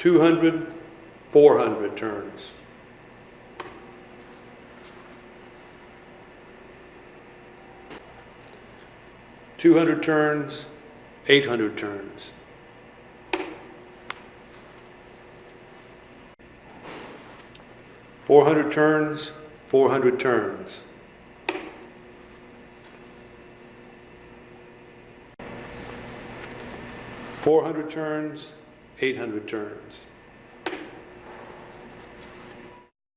200, 400 turns. Two hundred turns, eight hundred turns. Four hundred turns, four hundred turns. Four hundred turns, eight hundred turns.